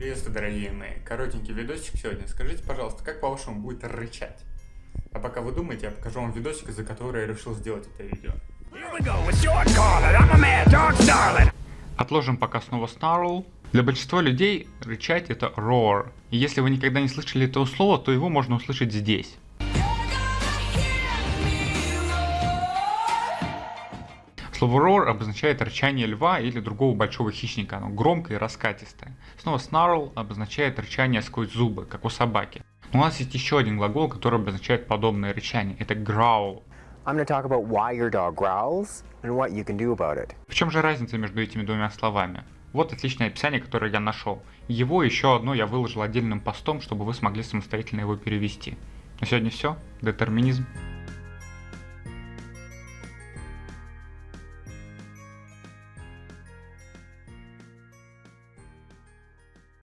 Приветствую, дорогие мои. Коротенький видосик сегодня. Скажите, пожалуйста, как по-вашему будет рычать? А пока вы думаете, я покажу вам видосик, из-за которого я решил сделать это видео. Отложим пока снова snarl. Для большинства людей рычать это roar. И если вы никогда не слышали этого слова, то его можно услышать здесь. Слово roar обозначает рычание льва или другого большого хищника, оно громкое и раскатистое. Снова snarl обозначает рычание сквозь зубы, как у собаки. Но у нас есть еще один глагол, который обозначает подобное рычание, это growl. I'm going to talk about why your dog growls and what you can do about it. В чем же разница между этими двумя словами? Вот отличное описание, которое я нашел. Его еще одно я выложил отдельным постом, чтобы вы смогли самостоятельно его перевести. На сегодня все. Детерминизм.